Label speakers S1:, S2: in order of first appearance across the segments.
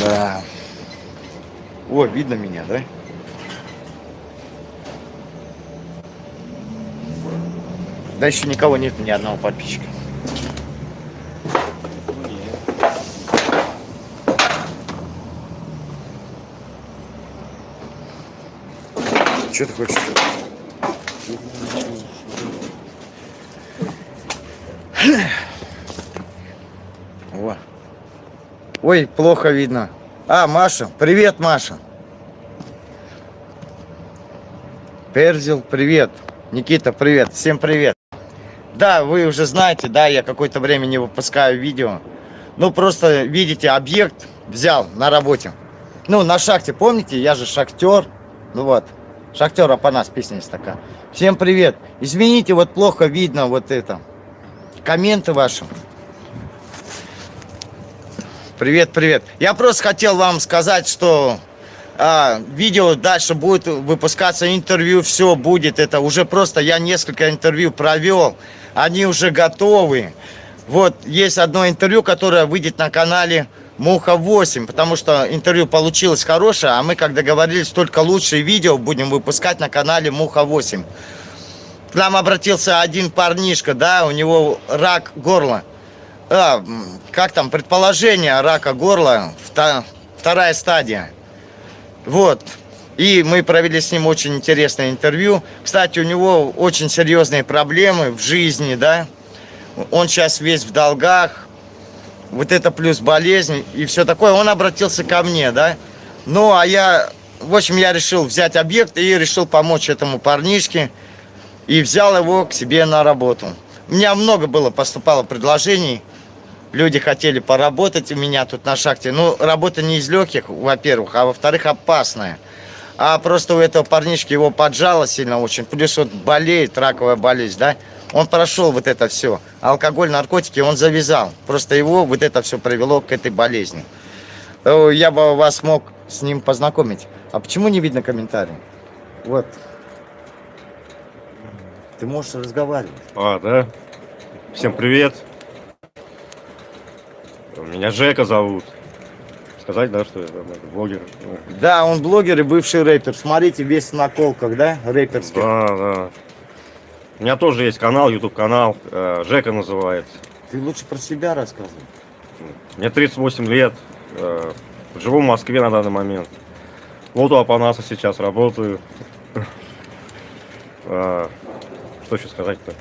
S1: Да. О, видно меня, да? Да еще никого нет, ни одного подписчика. Что ты хочешь? О. Ой, плохо видно. А, Маша. Привет, Маша. Перзил, привет. Никита, привет. Всем привет. Да, вы уже знаете, да, я какое-то время не выпускаю видео. Ну, просто, видите, объект взял на работе. Ну, на шахте, помните, я же шахтер. Ну вот, шахтер Апанас, песня есть такая. Всем привет. Извините, вот плохо видно вот это. Комменты ваши. Привет, привет. Я просто хотел вам сказать, что а, видео дальше будет выпускаться, интервью, все будет. Это уже просто я несколько интервью провел, они уже готовы. Вот есть одно интервью, которое выйдет на канале Муха 8, потому что интервью получилось хорошее, а мы, как договорились, только лучшие видео будем выпускать на канале Муха 8. К нам обратился один парнишка, да, у него рак горла а, как там, предположение рака горла, вторая стадия. Вот. И мы провели с ним очень интересное интервью. Кстати, у него очень серьезные проблемы в жизни, да. Он сейчас весь в долгах. Вот это плюс болезнь и все такое. Он обратился ко мне, да. Ну, а я, в общем, я решил взять объект и решил помочь этому парнишке. И взял его к себе на работу. У меня много было, поступало предложений люди хотели поработать у меня тут на шахте. Ну, работа не из легких, во-первых, а во-вторых, опасная. А просто у этого парнишки его поджало сильно очень. Плюс вот болеет, раковая болезнь, да. Он прошел вот это все. Алкоголь, наркотики он завязал. Просто его вот это все привело к этой болезни. Э, я бы вас мог с ним познакомить. А почему не видно комментарий? Вот. Ты можешь разговаривать.
S2: А, да? Всем привет. Меня Жека зовут. Сказать, да, что я блогер.
S1: Да, он блогер и бывший рэпер. Смотрите, весь в наколках, да, рэперский.
S2: Да, да. У меня тоже есть канал, YouTube канал, э, Жека называется.
S1: Ты лучше про себя рассказывай.
S2: Мне 38 лет, э, живу в Москве на данный момент. Вот у Апанаса сейчас работаю. Э, что еще сказать-то?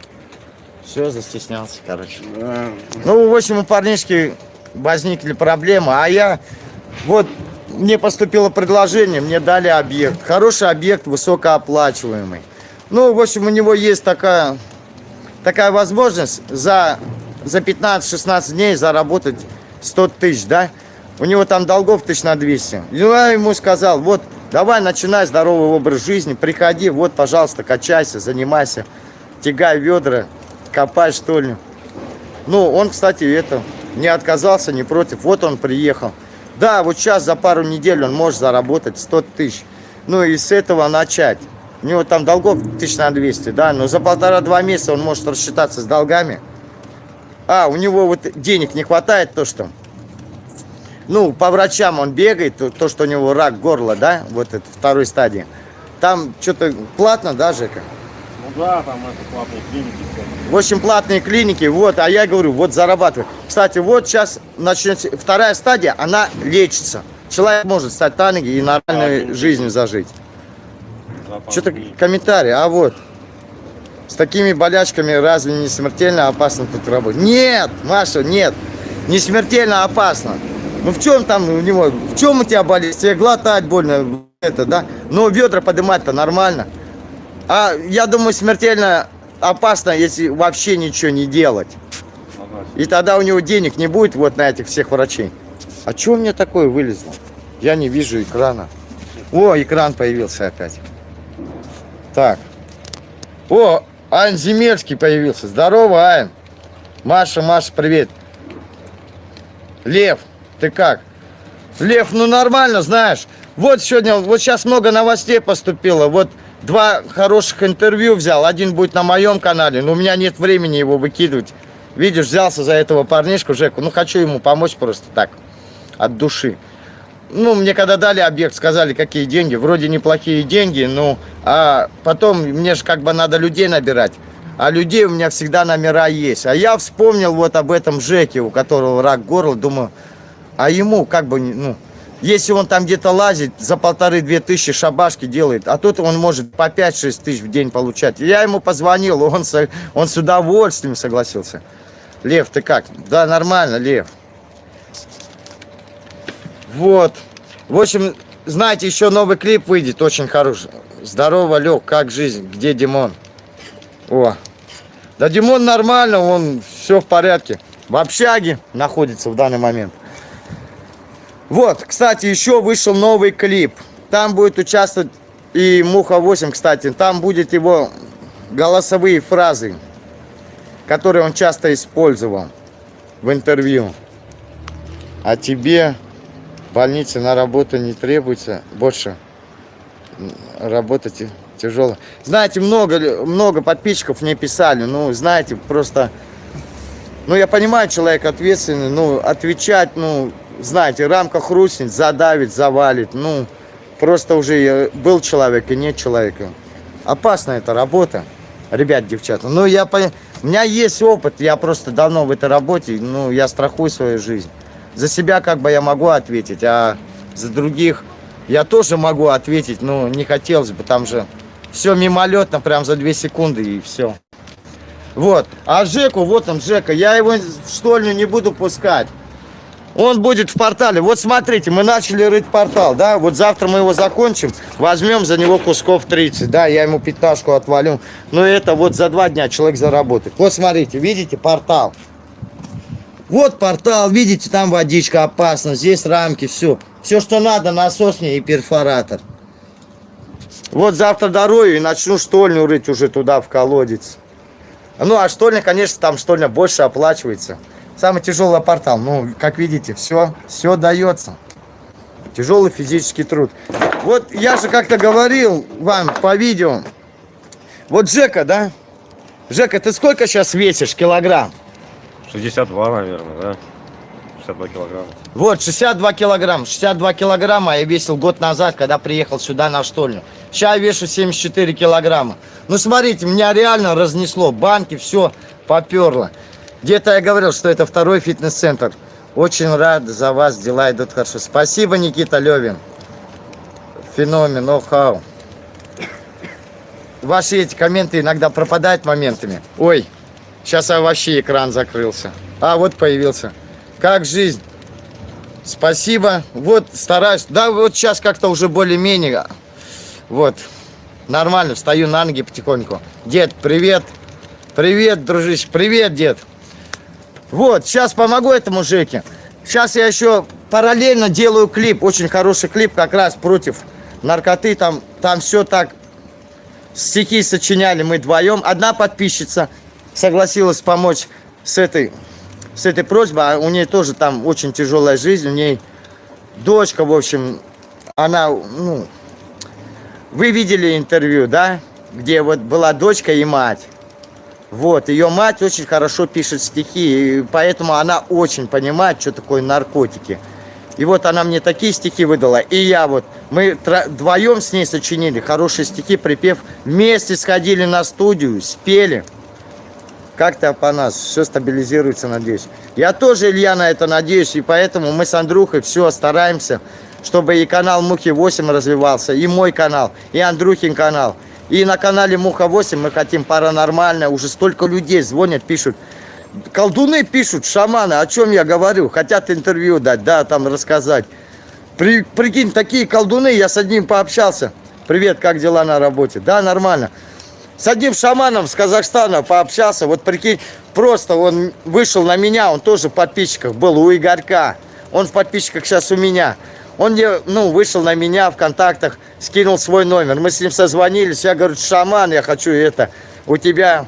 S1: Все, застеснялся, короче. Ну, в общем, у парнишки возникли проблемы, а я, вот, мне поступило предложение, мне дали объект, хороший объект, высокооплачиваемый. Ну, в общем, у него есть такая, такая возможность за, за 15-16 дней заработать 100 тысяч, да? У него там долгов тысяч на 200. Я ему сказал, вот, давай начинай здоровый образ жизни, приходи, вот, пожалуйста, качайся, занимайся, тягай ведра, копай штольню. Ну, он, кстати, это не отказался, не против. Вот он приехал. Да, вот сейчас за пару недель он может заработать 100 тысяч. Ну и с этого начать. У него там долгов тысяч на 200, да, но за полтора-два месяца он может рассчитаться с долгами. А, у него вот денег не хватает, то что... Ну, по врачам он бегает, то, то что у него рак горла, да, вот это второй стадии. Там что-то платно, да, Жека?
S2: Ну да, там это платные клиники.
S1: В общем, платные клиники, вот, а я говорю, вот зарабатываю. Кстати, вот сейчас начнется вторая стадия, она лечится. Человек может стать на ноги и нормальной жизнью зажить. Что-то комментарий, а вот. С такими болячками разве не смертельно опасно тут работать? Нет, Маша, нет. Не смертельно опасно. Ну в чем там у него, в чем у тебя болезнь? Тебе глотать больно, это, да? Но ведра поднимать-то нормально. А я думаю, смертельно опасно, если вообще ничего не делать. И тогда у него денег не будет вот на этих всех врачей. А что у меня такое вылезло? Я не вижу экрана. О, экран появился опять. Так. О, Айн Земельский появился. Здорово, Айн. Маша, Маша, привет. Лев, ты как? Лев, ну нормально, знаешь. Вот сегодня, вот сейчас много новостей поступило. Вот два хороших интервью взял. Один будет на моем канале, но у меня нет времени его выкидывать. Видишь, взялся за этого парнишку Жеку. Ну, хочу ему помочь просто так, от души. ну, мне когда дали объект, сказали, какие деньги. Вроде неплохие деньги, ну, а потом мне же как бы надо людей набирать. А людей у меня всегда номера есть. А я вспомнил вот об этом Жеке, у которого рак горла, думаю, а ему как бы, ну, если он там где-то лазит, за полторы-две тысячи шабашки делает, а тут он может по 5-6 тысяч в день получать. Я ему позвонил, он, он с удовольствием согласился. Лев, ты как? Да, нормально, Лев. Вот. В общем, знаете, еще новый клип выйдет, очень хороший. Здорово, Лег, как жизнь? Где Димон? О. Да Димон нормально, он все в порядке. В общаге находится в данный момент. Вот, кстати, еще вышел новый клип. Там будет участвовать и Муха 8, кстати. Там будет его голосовые фразы, которые он часто использовал в интервью. А тебе больнице на работу не требуется больше работать тяжело. Знаете, много, много подписчиков мне писали, ну, знаете, просто, ну, я понимаю, человек ответственный, ну, отвечать, ну, знаете, рамка хрустнет, задавит, завалит, ну, просто уже был человек и нет человека. Опасна эта работа, ребят, девчата. Ну, я, у меня есть опыт, я просто давно в этой работе, ну, я страхую свою жизнь. За себя как бы я могу ответить, а за других я тоже могу ответить, но не хотелось бы, там же все мимолетно, прям за 2 секунды и все. Вот, а Жеку, вот он Жека, я его в штольню не буду пускать. Он будет в портале. Вот смотрите, мы начали рыть портал, да, вот завтра мы его закончим, возьмем за него кусков 30, да, я ему пятнашку отвалю. Но это вот за два дня человек заработает. Вот смотрите, видите, портал. Вот портал, видите, там водичка опасна, здесь рамки, все. Все, что надо, насосник и перфоратор. Вот завтра дорою и начну штольню рыть уже туда, в колодец. Ну, а штольня, конечно, там штольня больше оплачивается. Самый тяжелый портал. Ну, как видите, все, все дается. Тяжелый физический труд. Вот я же как-то говорил вам по видео. Вот Жека, да? Жека, ты сколько сейчас весишь килограмм?
S2: 62, наверное, да? 62 килограмма.
S1: Вот, 62 килограмма. 62 килограмма я весил год назад, когда приехал сюда на штольню. Сейчас я вешу 74 килограмма. Ну, смотрите, меня реально разнесло. Банки, все поперло. Где-то я говорил, что это второй фитнес-центр. Очень рад за вас, дела идут хорошо. Спасибо, Никита Левин. Феномен, ноу-хау. Ваши эти комменты иногда пропадают моментами. Ой, Сейчас а вообще экран закрылся. А, вот появился. Как жизнь? Спасибо. Вот стараюсь. Да, вот сейчас как-то уже более-менее. Вот. Нормально, встаю на ноги потихоньку. Дед, привет. Привет, дружище. Привет, дед. Вот, сейчас помогу этому Жеке. Сейчас я еще параллельно делаю клип. Очень хороший клип как раз против наркоты. Там, там все так. Стихи сочиняли мы вдвоем. Одна подписчица согласилась помочь с этой, с этой просьбой. А у нее тоже там очень тяжелая жизнь. У ней дочка, в общем, она, ну, вы видели интервью, да? Где вот была дочка и мать. Вот, ее мать очень хорошо пишет стихи, и поэтому она очень понимает, что такое наркотики. И вот она мне такие стихи выдала, и я вот, мы вдвоем с ней сочинили хорошие стихи, припев, вместе сходили на студию, спели как-то по нас все стабилизируется, надеюсь. Я тоже, Илья, на это надеюсь, и поэтому мы с Андрюхой все стараемся, чтобы и канал Мухи 8 развивался, и мой канал, и Андрюхин канал. И на канале Муха 8 мы хотим паранормально, уже столько людей звонят, пишут. Колдуны пишут, шаманы, о чем я говорю, хотят интервью дать, да, там рассказать. При, прикинь, такие колдуны, я с одним пообщался. Привет, как дела на работе? Да, нормально с одним шаманом с Казахстана пообщался. Вот прикинь, просто он вышел на меня, он тоже в подписчиках был у Игорька. Он в подписчиках сейчас у меня. Он мне, ну, вышел на меня в контактах, скинул свой номер. Мы с ним созвонились. Я говорю, шаман, я хочу это, у тебя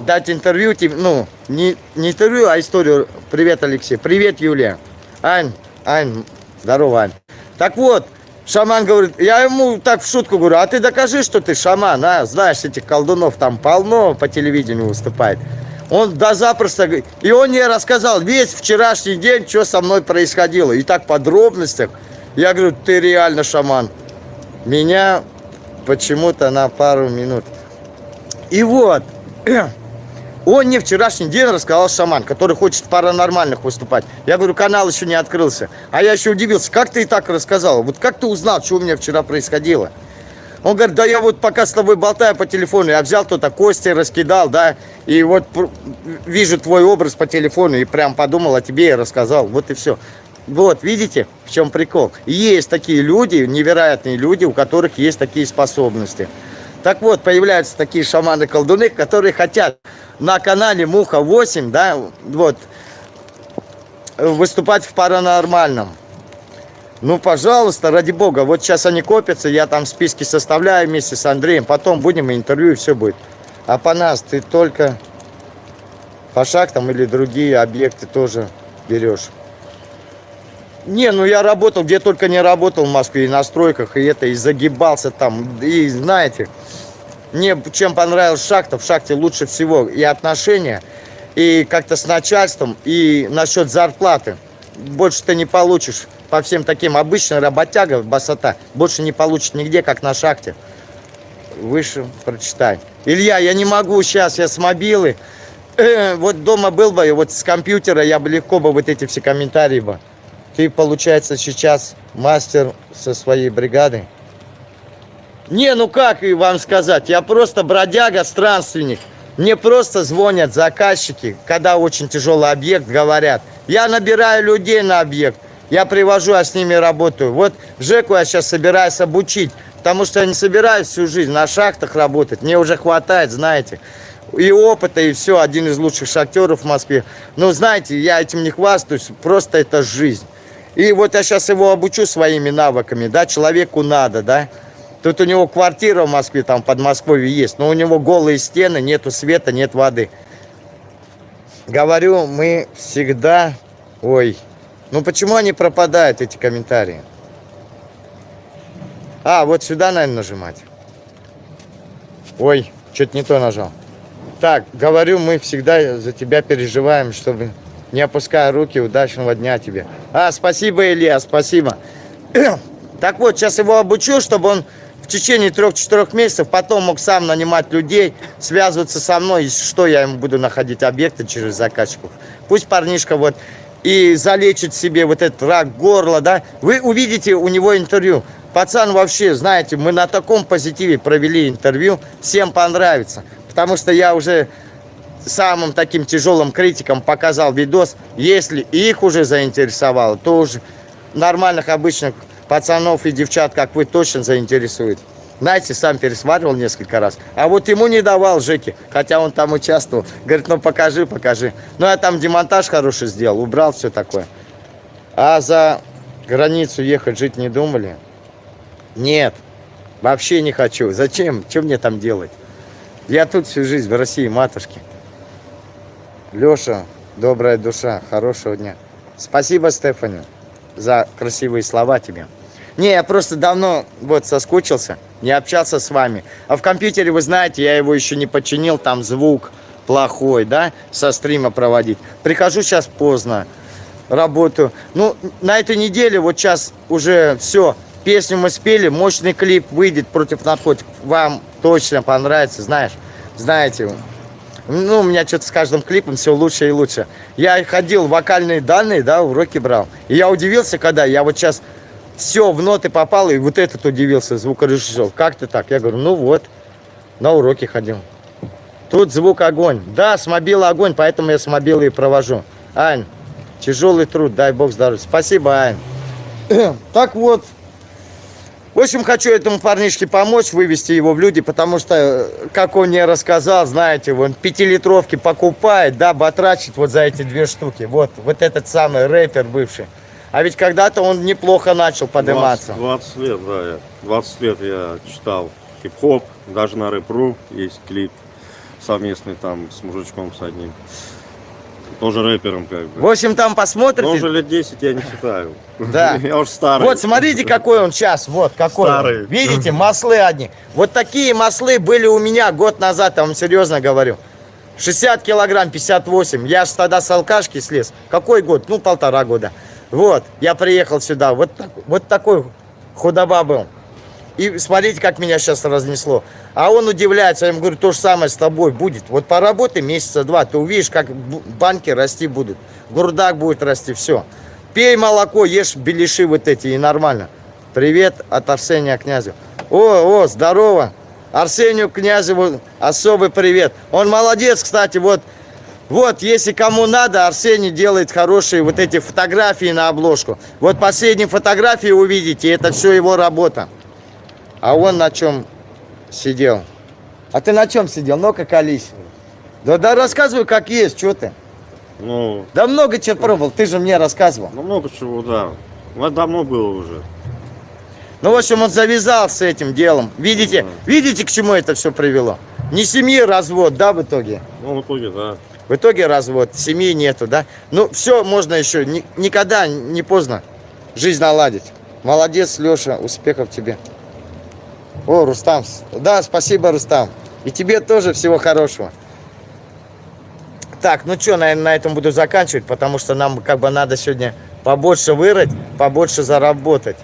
S1: дать интервью, ну, не, не интервью, а историю. Привет, Алексей. Привет, Юлия. Ань, Ань, здорово, Ань. Так вот, Шаман говорит, я ему так в шутку говорю, а ты докажи, что ты шаман, а? Знаешь, этих колдунов там полно по телевидению выступает. Он да запросто, и он мне рассказал весь вчерашний день, что со мной происходило. И так в подробностях. Я говорю, ты реально шаман. Меня почему-то на пару минут. И вот, он мне вчерашний день рассказал шаман, который хочет паранормальных выступать. Я говорю, канал еще не открылся. А я еще удивился, как ты и так рассказал? Вот как ты узнал, что у меня вчера происходило? Он говорит, да я вот пока с тобой болтаю по телефону, я взял кто-то кости, раскидал, да, и вот вижу твой образ по телефону и прям подумал о тебе и рассказал, вот и все. Вот, видите, в чем прикол? Есть такие люди, невероятные люди, у которых есть такие способности. Так вот, появляются такие шаманы-колдуны, которые хотят на канале Муха-8, да, вот, выступать в паранормальном. Ну, пожалуйста, ради бога, вот сейчас они копятся, я там списки составляю вместе с Андреем, потом будем интервью и все будет. А по нас ты только по шахтам или другие объекты тоже берешь. Не, ну я работал, где только не работал в Москве, и на стройках, и это, и загибался там, и знаете, мне чем понравилась шахта, в шахте лучше всего и отношения, и как-то с начальством, и насчет зарплаты. Больше ты не получишь по всем таким обычным работяга, басота, больше не получишь нигде, как на шахте. Выше прочитай. Илья, я не могу сейчас, я с мобилы. Э, вот дома был бы, вот с компьютера я бы легко бы вот эти все комментарии бы. Ты, получается, сейчас мастер со своей бригадой? Не, ну как и вам сказать, я просто бродяга, странственник. Мне просто звонят заказчики, когда очень тяжелый объект, говорят. Я набираю людей на объект, я привожу, я с ними работаю. Вот Жеку я сейчас собираюсь обучить, потому что я не собираюсь всю жизнь на шахтах работать. Мне уже хватает, знаете, и опыта, и все, один из лучших шахтеров в Москве. Но знаете, я этим не хвастаюсь, просто это жизнь. И вот я сейчас его обучу своими навыками, да, человеку надо, да. Тут у него квартира в Москве, там под Москвой есть, но у него голые стены, нету света, нет воды. Говорю, мы всегда... Ой, ну почему они пропадают, эти комментарии? А, вот сюда, наверное, нажимать. Ой, что-то не то нажал. Так, говорю, мы всегда за тебя переживаем, чтобы не опуская руки, удачного дня тебе. А, спасибо, Илья, спасибо. так вот, сейчас его обучу, чтобы он в течение трех-четырех месяцев потом мог сам нанимать людей, связываться со мной, что я ему буду находить объекты через заказчиков. Пусть парнишка вот и залечит себе вот этот рак горла, да. Вы увидите у него интервью. Пацан вообще, знаете, мы на таком позитиве провели интервью, всем понравится. Потому что я уже самым таким тяжелым критикам показал видос, если их уже заинтересовало, то уже нормальных обычных пацанов и девчат, как вы, точно заинтересует. Знаете, сам пересматривал несколько раз. А вот ему не давал Жеки, хотя он там участвовал. Говорит, ну покажи, покажи. Ну я там демонтаж хороший сделал, убрал все такое. А за границу ехать жить не думали? Нет, вообще не хочу. Зачем? Что мне там делать? Я тут всю жизнь в России, матушки. Леша, добрая душа, хорошего дня. Спасибо, Стефани, за красивые слова тебе. Не, я просто давно вот соскучился, не общался с вами. А в компьютере, вы знаете, я его еще не починил, там звук плохой, да, со стрима проводить. Прихожу сейчас поздно, работаю. Ну, на этой неделе вот сейчас уже все, песню мы спели, мощный клип выйдет против наркотиков. Вам точно понравится, знаешь, знаете, ну, у меня что-то с каждым клипом все лучше и лучше. Я ходил, вокальные данные, да, уроки брал. И я удивился, когда я вот сейчас все в ноты попал, и вот этот удивился, звукорежиссер. Как ты так? Я говорю, ну вот, на уроки ходил. Тут звук огонь. Да, с мобила огонь, поэтому я с мобила и провожу. Ань, тяжелый труд, дай бог здоровья. Спасибо, Ань. так вот, в общем, хочу этому парнишке помочь, вывести его в люди, потому что, как он мне рассказал, знаете, он пятилитровки покупает, да, батрачит вот за эти две штуки. Вот, вот этот самый рэпер бывший. А ведь когда-то он неплохо начал подниматься.
S2: 20, 20 лет, да, я, 20 лет я читал хип-хоп, даже на рэп.ру есть клип совместный там с мужичком с одним. Тоже рэпером как бы.
S1: В общем, там посмотрите. Но
S2: уже лет 10 я не читаю.
S1: Да.
S2: Я уже старый.
S1: Вот смотрите, какой он сейчас. Вот какой.
S2: Старый.
S1: Видите, маслы одни. Вот такие маслы были у меня год назад, я вам серьезно говорю. 60 килограмм, 58. Я же тогда с алкашки слез. Какой год? Ну, полтора года. Вот, я приехал сюда, вот, так, вот такой худоба был. И смотрите, как меня сейчас разнесло. А он удивляется, я ему говорю, то же самое с тобой будет. Вот поработай месяца два, ты увидишь, как банки расти будут. Грудак будет расти, все. Пей молоко, ешь беляши вот эти, и нормально. Привет от Арсения Князева. О, о, здорово. Арсению Князеву особый привет. Он молодец, кстати, вот вот, если кому надо, Арсений делает хорошие вот эти фотографии на обложку. Вот последние фотографии увидите, это все его работа. А он на чем сидел? А ты на чем сидел? Ну-ка, колись. Да, да рассказывай, как есть, что ты.
S2: Ну,
S1: Да много чего пробовал, ты же мне рассказывал.
S2: ну много чего, да. Ну, это давно было уже.
S1: Ну, в общем, он завязал с этим делом. Видите,
S2: Да.
S1: видите, к чему это все привело? Не семьи, развод, да, в итоге?
S2: Ну, в итоге, да.
S1: В итоге развод, семьи нету, да? Ну, все можно еще, ни- никогда не поздно жизнь наладить. Молодец, Леша, успехов тебе. О, Рустам, да, спасибо, Рустам. И тебе тоже всего хорошего. Так, ну что, наверное, на этом буду заканчивать, потому что нам как бы надо сегодня побольше вырыть, побольше заработать.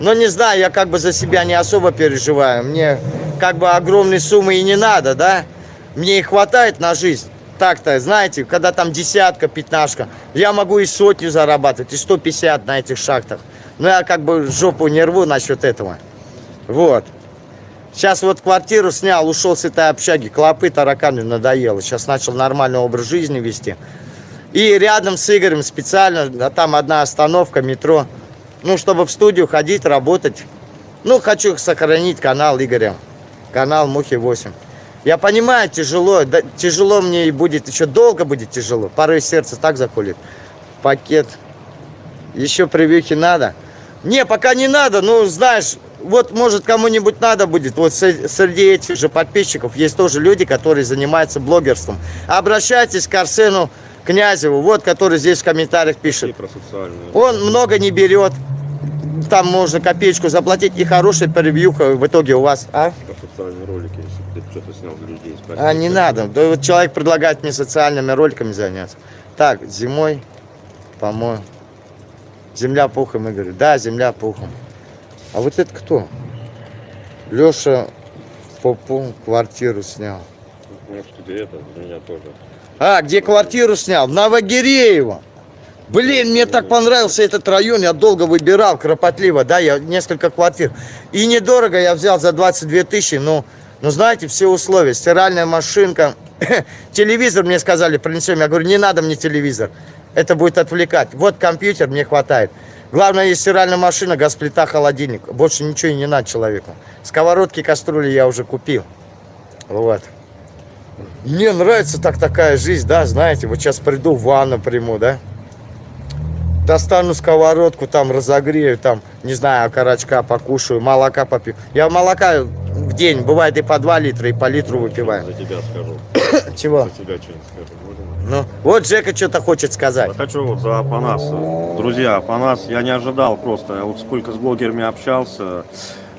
S1: Но не знаю, я как бы за себя не особо переживаю. Мне как бы огромной суммы и не надо, да? Мне и хватает на жизнь. Так-то, знаете, когда там десятка, пятнашка, я могу и сотню зарабатывать, и 150 на этих шахтах. Но я как бы жопу не рву насчет этого. Вот. Сейчас вот квартиру снял, ушел с этой общаги. Клопы, тараканы надоело. Сейчас начал нормальный образ жизни вести. И рядом с Игорем специально, а там одна остановка, метро. Ну, чтобы в студию ходить, работать. Ну, хочу сохранить канал Игоря. Канал Мухи 8. Я понимаю, тяжело. Да, тяжело мне и будет, еще долго будет тяжело. Порой сердце так заколет. Пакет. Еще превьюхи надо. Не, пока не надо, ну, знаешь, вот, может, кому-нибудь надо будет. Вот сре- среди этих же подписчиков есть тоже люди, которые занимаются блогерством. Обращайтесь к Арсену Князеву, вот, который здесь в комментариях
S2: И
S1: пишет. Он много не берет. Там можно копеечку заплатить и хорошая превьюха в итоге у вас. А?
S2: Социальные ролики, если ты что-то снял для людей. спроси.
S1: А, не надо. Да вот человек предлагает мне социальными роликами заняться. Так, зимой, по-моему, земля пухом, Игорь. Да, земля пухом. А вот это кто? Леша попу квартиру снял.
S2: Может, тебе это, у меня тоже.
S1: А, где квартиру снял? В Новогиреево. Блин, мне так понравился этот район, я долго выбирал, кропотливо, да, я несколько квартир. И недорого я взял за 22 тысячи, ну, ну знаете, все условия, стиральная машинка, телевизор мне сказали, принесем, я говорю, не надо мне телевизор, это будет отвлекать. Вот компьютер, мне хватает. Главное, есть стиральная машина, газ, плита, холодильник, больше ничего и не надо человеку. Сковородки, кастрюли я уже купил, вот. Мне нравится так такая жизнь, да, знаете, вот сейчас приду в ванну приму, да, достану сковородку, там разогрею, там, не знаю, окорочка покушаю, молока попью. Я молока в день, бывает и по 2 литра, и по литру выпиваю.
S2: За тебя скажу.
S1: Чего?
S2: За тебя что-нибудь скажу.
S1: Ну, вот Джека что-то хочет сказать.
S2: Я хочу вот за Апанас. Друзья, Апанас я не ожидал просто. Я вот сколько с блогерами общался.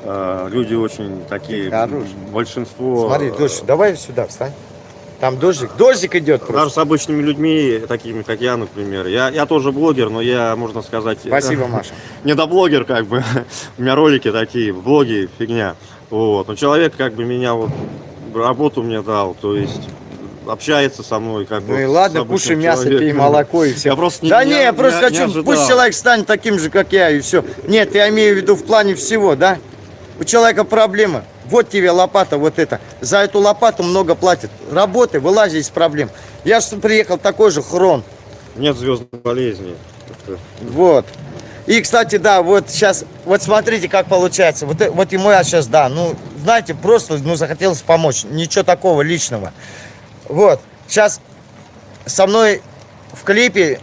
S2: э, Люди очень такие,
S1: Хорош.
S2: большинство.
S1: Смотри, дождь, давай сюда встань. Там дождик, дождик идет
S2: Даже
S1: просто.
S2: с обычными людьми, такими как я, например. Я, я тоже блогер, но я, можно сказать,
S1: Спасибо, Маша.
S2: недоблогер, как бы. У меня ролики такие, блоги, фигня. Вот. Но человек, как бы, меня вот работу мне дал, то есть общается со мной, как бы.
S1: Ну и
S2: с
S1: ладно, кушай мясо, пей
S2: человеком.
S1: молоко и все.
S2: Я просто не-
S1: да не, я просто
S2: я не
S1: хочу, пусть
S2: ожидал.
S1: человек станет таким же, как я, и все. Нет, я имею в виду в плане всего, да? У человека проблемы. Вот тебе лопата, вот это. За эту лопату много платят. Работай, вылази из проблем. Я что приехал такой же хрон.
S2: Нет звездной болезни.
S1: Вот. И, кстати, да, вот сейчас, вот смотрите, как получается. Вот, э- вот ему я сейчас, да, ну, знаете, просто, ну, захотелось помочь. Ничего такого личного. Вот. Сейчас со мной в клипе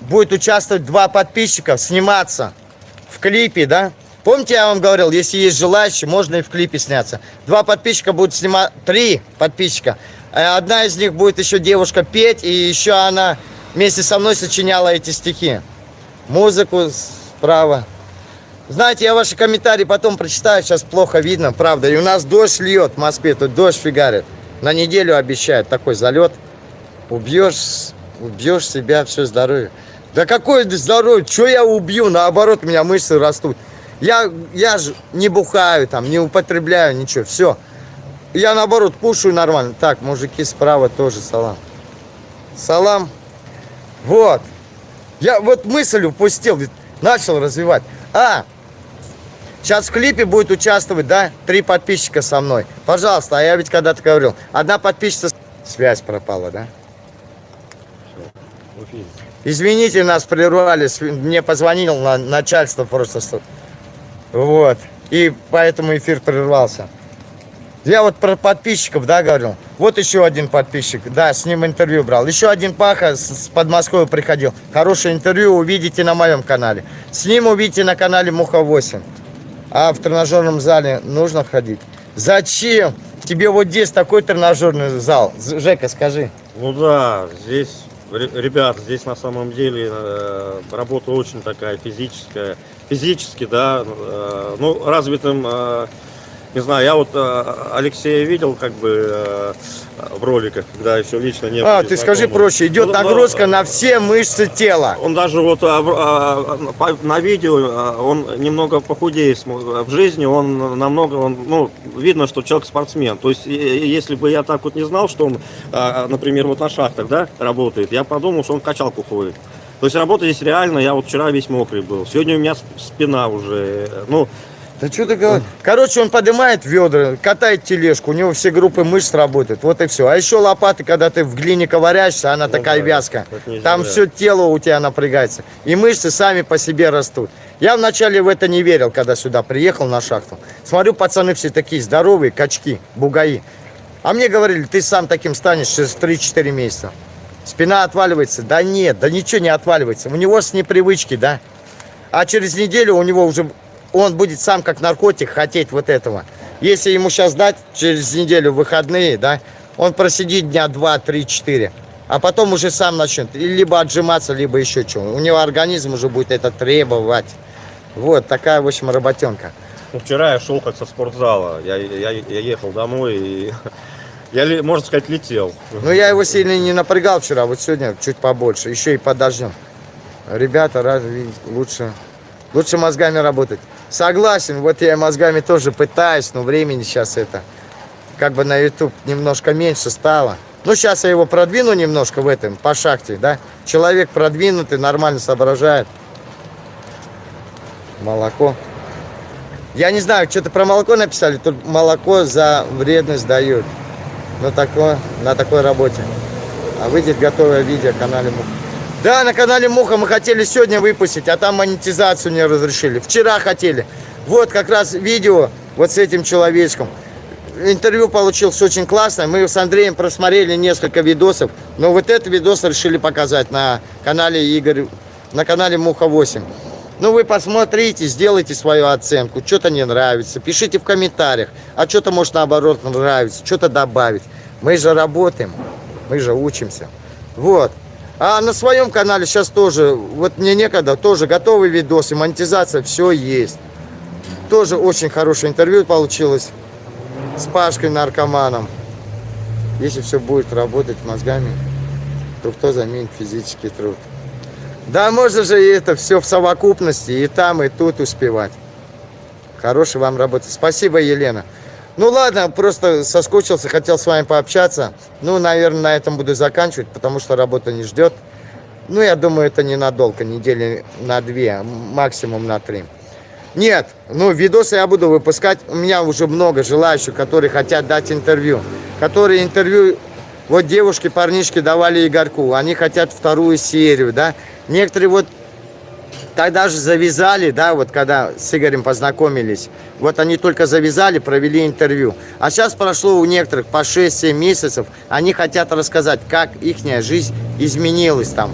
S1: будет участвовать два подписчика, сниматься в клипе, да? Помните, я вам говорил, если есть желающие, можно и в клипе сняться. Два подписчика будут снимать, три подписчика. Э, Одна из них будет еще девушка петь, и еще она вместе со мной сочиняла эти стихи. Музыку справа. Знаете, я ваши комментарии потом прочитаю, сейчас плохо видно, правда. И у нас дождь льет в Москве, тут дождь фигарит. На неделю обещают такой залет. Убьешь, убьешь себя, все здоровье. Да какое здоровье, что я убью, наоборот, у меня мышцы растут. Я, я же не бухаю там, не употребляю ничего, все. Я наоборот кушаю нормально. Так, мужики справа тоже салам. Салам. Вот. Я вот мысль упустил, начал развивать. А, сейчас в клипе будет участвовать, да, три подписчика со мной. Пожалуйста, а я ведь когда-то говорил, одна подписчица, связь пропала, да? Извините, нас прервали, мне позвонил на начальство просто. Вот. И поэтому эфир прервался. Я вот про подписчиков, да, говорил. Вот еще один подписчик, да, с ним интервью брал. Еще один Паха с, с Подмосковья приходил. Хорошее интервью увидите на моем канале. С ним увидите на канале Муха 8. А в тренажерном зале нужно ходить. Зачем? Тебе вот здесь такой тренажерный зал. Жека, скажи.
S2: Ну да, здесь, ре- ребят, здесь на самом деле э, работа очень такая физическая. Физически, да, э, ну, развитым, э, не знаю, я вот э, Алексея видел как бы э, в роликах, когда еще лично не
S1: А, ты скажи
S2: знакомы.
S1: проще. Идет
S2: Ну,
S1: нагрузка на все мышцы тела.
S2: Он даже вот по- на видео он немного похудее в жизни, он намного, он, ну, видно, что человек спортсмен. То есть, если бы я так вот не знал, что он, например, вот на шахтах, да, работает, я подумал, что он в качалку ходит. То есть работа здесь реально, я вот вчера весь мокрый был. Сегодня у меня сп- спина уже, э, ну,
S1: Да что ты говоришь? Короче, он поднимает ведра, катает тележку, у него все группы мышц работают, вот и все. А еще лопаты, когда ты в глине ковыряешься, она такая
S2: да,
S1: вязкая. Там все тело у тебя напрягается. И мышцы сами по себе растут. Я вначале в это не верил, когда сюда приехал на шахту. Смотрю, пацаны все такие здоровые, качки, бугаи. А мне говорили, ты сам таким станешь через 3-4 месяца. Спина отваливается. Да нет, да ничего не отваливается. У него с непривычки, да. А через неделю у него уже, он будет сам как наркотик хотеть вот этого. Если ему сейчас дать через неделю выходные, да, он просидит дня 2, 3, 4. А потом уже сам начнет либо отжиматься, либо еще что. У него организм уже будет это требовать. Вот такая, в общем, работенка.
S2: ну, вчера я шел как со спортзала. Я, я, я ехал домой и я, можно сказать, летел.
S1: Но я его сильно не напрягал вчера, вот сегодня чуть побольше. Еще и под дождем. Ребята, видеть, лучше, лучше мозгами работать. Согласен, вот я мозгами тоже пытаюсь, но времени сейчас это, как бы на YouTube немножко меньше стало. Ну, сейчас я его продвину немножко в этом, по шахте, да. Человек продвинутый, нормально соображает. Молоко. Я не знаю, что-то про молоко написали, тут молоко за вредность дают. На такой, на такой работе. А выйдет готовое видео на канале Муха. Да, на канале Муха мы хотели сегодня выпустить, а там монетизацию не разрешили. Вчера хотели. Вот как раз видео вот с этим человечком. Интервью получилось очень классное. Мы с Андреем просмотрели несколько видосов. Но вот этот видос решили показать на канале Игорь, на канале Муха 8. Ну, вы посмотрите, сделайте свою оценку. Что-то не нравится. Пишите в комментариях. А что-то, может, наоборот, нравится. Что-то добавить. Мы же работаем. Мы же учимся. Вот. А на своем канале сейчас тоже, вот мне некогда, тоже готовый видос и монетизация, все есть. Тоже очень хорошее интервью получилось с Пашкой наркоманом. Если все будет работать мозгами, то кто заменит физический труд? Да можно же и это все в совокупности, и там, и тут успевать. Хорошей вам работы. Спасибо, Елена. Ну ладно, просто соскучился, хотел с вами пообщаться. Ну, наверное, на этом буду заканчивать, потому что работа не ждет. Ну, я думаю, это ненадолго, недели на две, максимум на три. Нет, ну, видосы я буду выпускать. У меня уже много желающих, которые хотят дать интервью. Которые интервью, вот девушки, парнишки давали Игорьку. Они хотят вторую серию, да. Некоторые вот тогда же завязали, да, вот когда с Игорем познакомились. Вот они только завязали, провели интервью. А сейчас прошло у некоторых по 6-7 месяцев. Они хотят рассказать, как их жизнь изменилась там.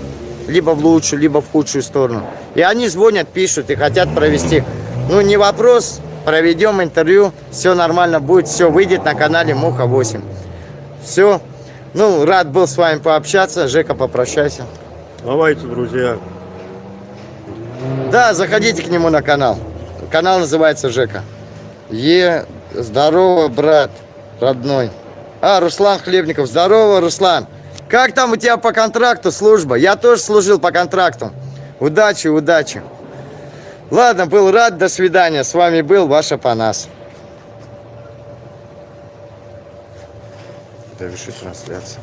S1: Либо в лучшую, либо в худшую сторону. И они звонят, пишут и хотят провести. Ну, не вопрос, проведем интервью, все нормально будет, все выйдет на канале Муха 8. Все. Ну, рад был с вами пообщаться. Жека, попрощайся.
S2: Давайте, друзья.
S1: Да, заходите к нему на канал. Канал называется Жека. Е, здорово, брат, родной. А, Руслан Хлебников. Здорово, Руслан. Как там у тебя по контракту служба? Я тоже служил по контракту. Удачи, удачи. Ладно, был рад, до свидания. С вами был Ваша Панас. Завершить трансляцию.